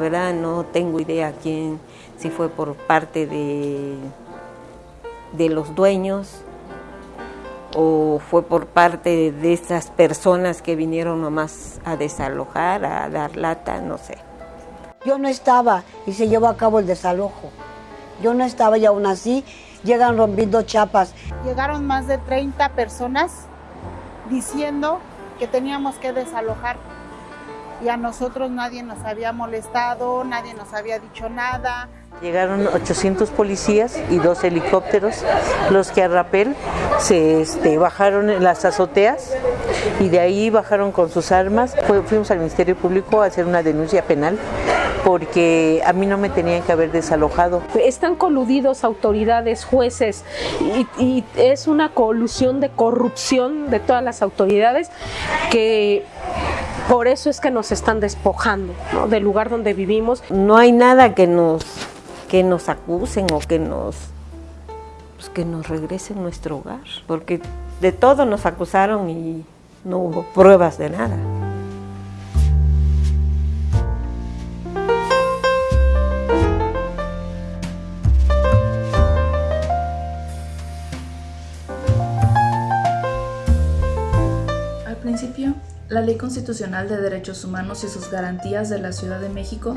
verdad no tengo idea quién, si fue por parte de, de los dueños o fue por parte de esas personas que vinieron nomás a desalojar, a dar lata, no sé. Yo no estaba y se llevó a cabo el desalojo. Yo no estaba y aún así llegan rompiendo chapas. Llegaron más de 30 personas diciendo que teníamos que desalojar y a nosotros nadie nos había molestado, nadie nos había dicho nada. Llegaron 800 policías y dos helicópteros, los que a rapel se este, bajaron en las azoteas y de ahí bajaron con sus armas. Fuimos al Ministerio Público a hacer una denuncia penal porque a mí no me tenían que haber desalojado. Están coludidos autoridades, jueces y, es una colusión de corrupción de todas las autoridades que por eso es que nos están despojando del lugar donde vivimos. No hay nada que nos, que nos acusen o que nos, pues que nos regresen nuestro hogar, porque de todo nos acusaron y no hubo pruebas de nada. La Ley Constitucional de Derechos Humanos y sus garantías de la Ciudad de México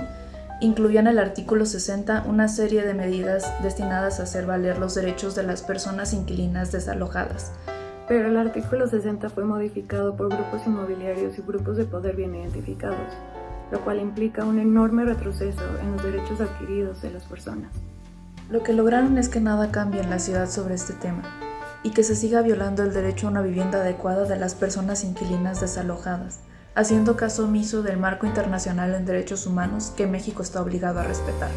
incluía en el artículo 60 una serie de medidas destinadas a hacer valer los derechos de las personas inquilinas desalojadas. Pero el artículo 60 fue modificado por grupos inmobiliarios y grupos de poder bien identificados, lo cual implica un enorme retroceso en los derechos adquiridos de las personas. Lo que lograron es que nada cambie en la ciudad sobre este tema, y que se siga violando el derecho a una vivienda adecuada de las personas inquilinas desalojadas, haciendo caso omiso del marco internacional en derechos humanos que México está obligado a respetar.